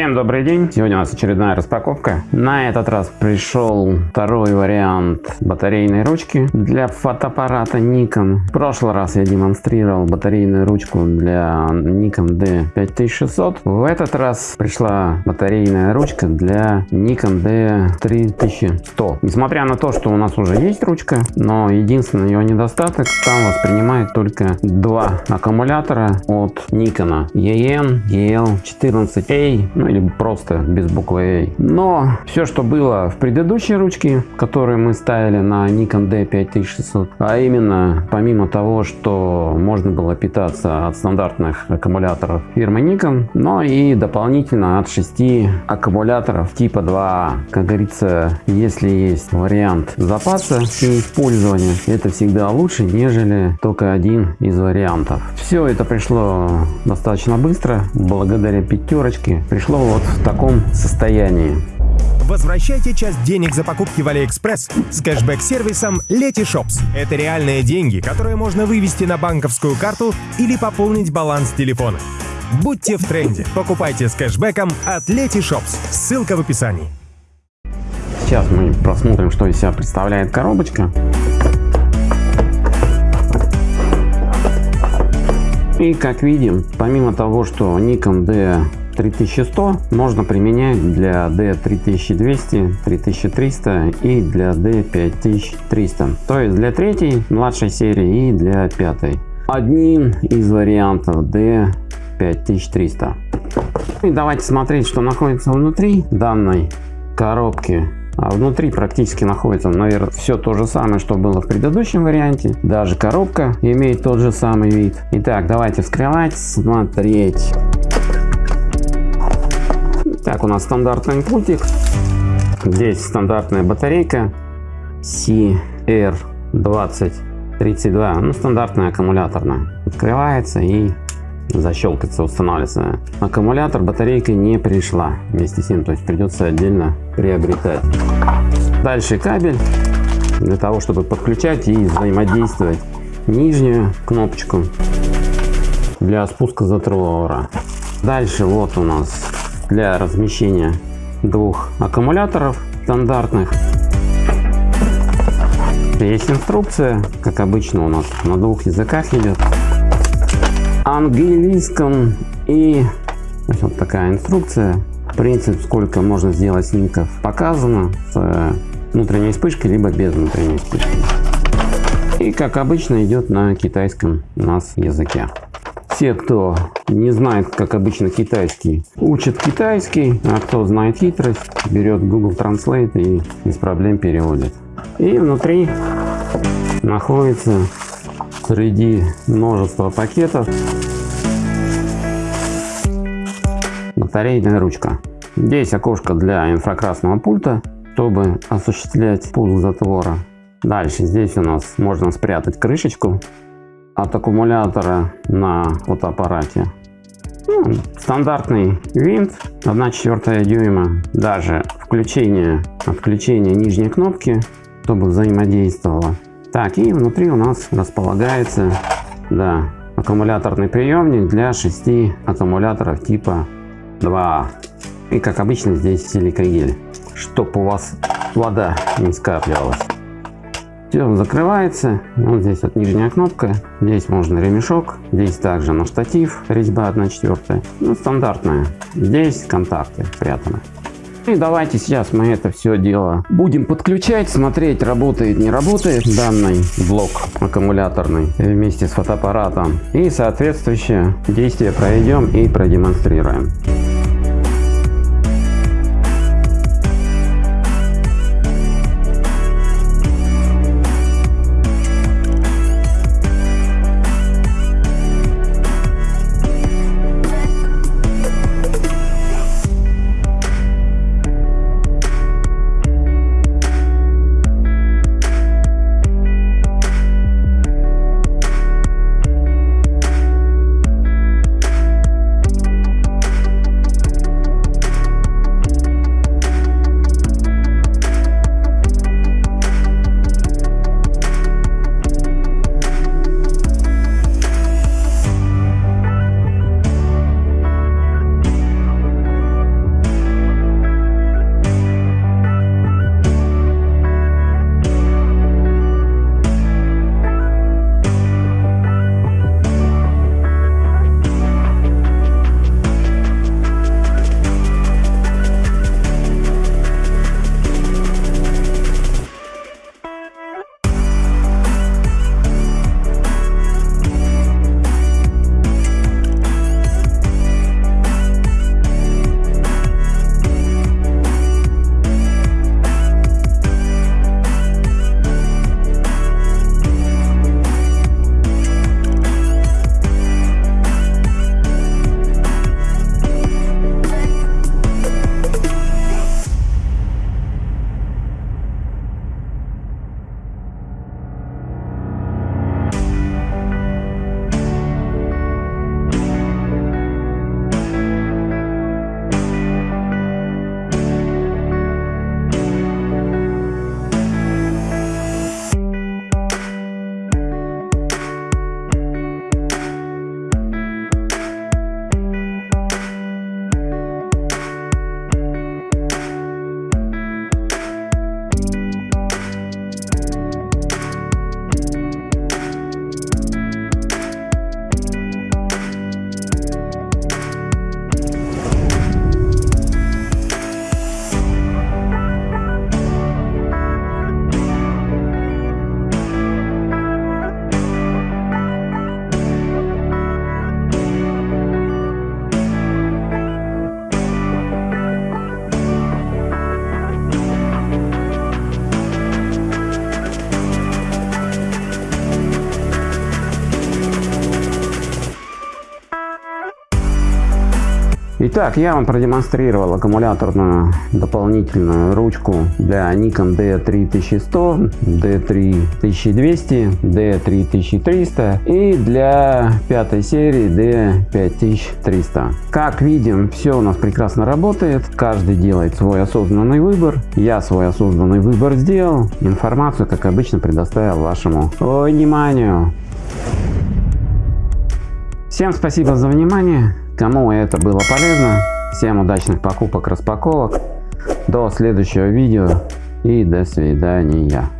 Всем добрый день! Сегодня у нас очередная распаковка. На этот раз пришел второй вариант батарейной ручки для фотоаппарата Nikon. В прошлый раз я демонстрировал батарейную ручку для Nikon D5600. В этот раз пришла батарейная ручка для Nikon D3100. Несмотря на то, что у нас уже есть ручка, но единственный ее недостаток там воспринимает только два аккумулятора от Nikon EN EL14A ну или просто без буквы A. Но все, что было в предыдущей ручке, которую мы ставили на Nikon D5600, а именно, помимо того, что можно было питаться от стандартных аккумуляторов фирмы Nikon, но и дополнительно от 6 аккумуляторов типа 2. Как говорится, если есть вариант запаса и использования, это всегда лучше, нежели только один из вариантов. Все это пришло достаточно быстро, благодаря пятерочке. Пришло вот в таком состоянии. Возвращайте часть денег за покупки в AliExpress с кэшбэк-сервисом Letyshops. Это реальные деньги, которые можно вывести на банковскую карту или пополнить баланс телефона. Будьте в тренде. Покупайте с кэшбэком от Letyshops. Ссылка в описании. Сейчас мы посмотрим, что из себя представляет коробочка. И как видим, помимо того, что Nikon D 3100 можно применять для D3200, 3300 и для D5300. То есть для третьей младшей серии и для пятой. Один из вариантов D5300. И давайте смотреть, что находится внутри данной коробки. А внутри практически находится, наверное, все то же самое, что было в предыдущем варианте. Даже коробка имеет тот же самый вид. Итак, давайте вскрывать, смотреть. Так, у нас стандартный пультик. Здесь стандартная батарейка CR2032, ну стандартная аккумуляторная. Открывается и защелкается, устанавливается. Аккумулятор батарейка не пришла вместе с ним, то есть придется отдельно приобретать. Дальше кабель для того, чтобы подключать и взаимодействовать нижнюю кнопочку для спуска затвора. Дальше вот у нас для размещения двух аккумуляторов стандартных. Есть инструкция, как обычно у нас на двух языках идет английском и вот такая инструкция. Принцип, сколько можно сделать снимков показано с внутренней вспышкой, либо без внутренней вспышки. И как обычно идет на китайском у нас языке. Те, кто не знает, как обычно китайский, учат китайский, а кто знает хитрость, берет Google Translate и без проблем переводит. И внутри находится среди множества пакетов батарейная ручка. Здесь окошко для инфракрасного пульта, чтобы осуществлять пуск затвора. Дальше здесь у нас можно спрятать крышечку от аккумулятора на фотоаппарате. Ну, стандартный винт 1,4 дюйма. Даже включение, отключение нижней кнопки, чтобы взаимодействовало. Так, и внутри у нас располагается да, аккумуляторный приемник для 6 аккумуляторов типа 2. И как обычно здесь силикагель, чтобы у вас вода не скапливалась. Все закрывается. Вот здесь вот нижняя кнопка. Здесь можно ремешок. Здесь также на штатив резьба 1 четвертая. Ну, стандартная. Здесь контакты спрятаны. И давайте сейчас мы это все дело будем подключать, смотреть, работает, не работает данный блок аккумуляторный вместе с фотоаппаратом. И соответствующее действие проведем и продемонстрируем. Итак, я вам продемонстрировал аккумуляторную дополнительную ручку для Nikon D3100, D3200, D3300 и для пятой серии D5300. Как видим, все у нас прекрасно работает, каждый делает свой осознанный выбор. Я свой осознанный выбор сделал, информацию, как обычно, предоставил вашему вниманию. Всем спасибо за внимание. Кому это было полезно, всем удачных покупок, распаковок. До следующего видео и до свидания.